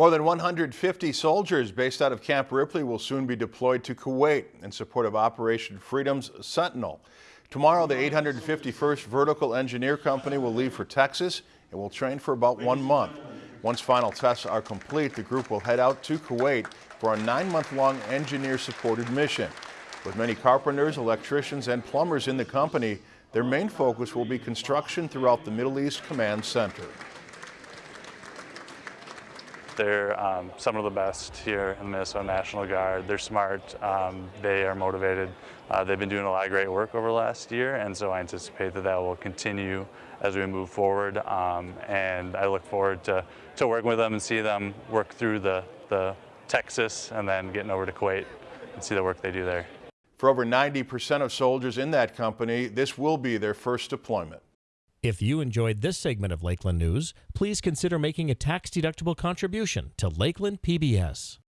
More than 150 soldiers based out of Camp Ripley will soon be deployed to Kuwait in support of Operation Freedom's Sentinel. Tomorrow, the 851st Vertical Engineer Company will leave for Texas and will train for about one month. Once final tests are complete, the group will head out to Kuwait for a nine-month-long engineer-supported mission. With many carpenters, electricians, and plumbers in the company, their main focus will be construction throughout the Middle East Command Center. They're um, some of the best here in the Minnesota National Guard. They're smart, um, they are motivated. Uh, they've been doing a lot of great work over the last year, and so I anticipate that that will continue as we move forward. Um, and I look forward to, to working with them and see them work through the, the Texas and then getting over to Kuwait and see the work they do there. For over 90% of soldiers in that company, this will be their first deployment. If you enjoyed this segment of Lakeland News, please consider making a tax-deductible contribution to Lakeland PBS.